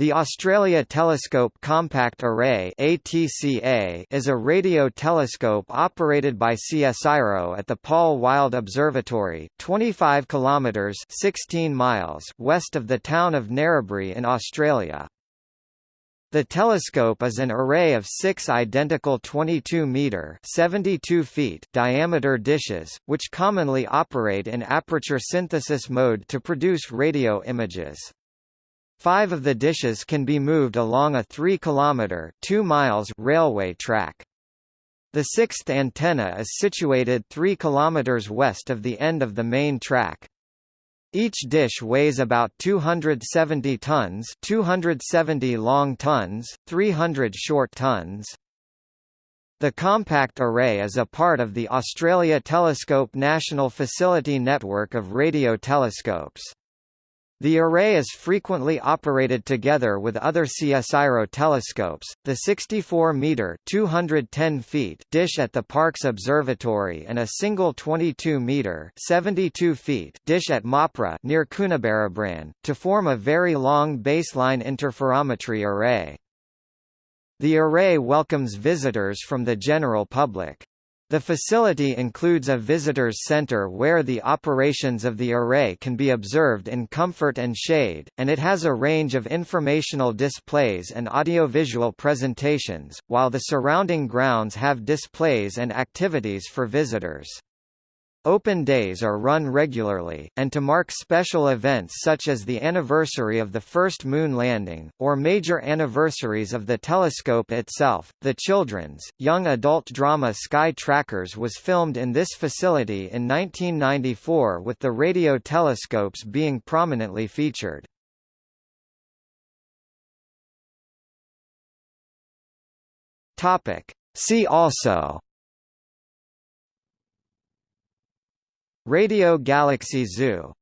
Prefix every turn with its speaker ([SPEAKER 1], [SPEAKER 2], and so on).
[SPEAKER 1] The Australia Telescope Compact Array ATCA is a radio telescope operated by CSIRO at the Paul Wild Observatory, 25 kilometres 16 miles west of the town of Narrabri in Australia. The telescope is an array of six identical 22-metre (72 feet) diameter dishes, which commonly operate in aperture synthesis mode to produce radio images. Five of the dishes can be moved along a 3 km 2 miles railway track. The sixth antenna is situated 3 km west of the end of the main track. Each dish weighs about 270 tons 270 long tons, 300 short tons. The compact array is a part of the Australia Telescope National Facility Network of radio telescopes. The array is frequently operated together with other CSIRO telescopes, the 64-metre (210 feet) dish at the Parkes Observatory and a single 22-metre (72 feet) dish at Mopra near Coonabarabran, to form a very long baseline interferometry array. The array welcomes visitors from the general public. The facility includes a visitors center where the operations of the array can be observed in comfort and shade, and it has a range of informational displays and audiovisual presentations, while the surrounding grounds have displays and activities for visitors. Open days are run regularly, and to mark special events such as the anniversary of the first moon landing, or major anniversaries of the telescope itself. The children's, young adult drama Sky Trackers was filmed in this facility in 1994 with the radio telescopes being prominently featured. See also Radio Galaxy Zoo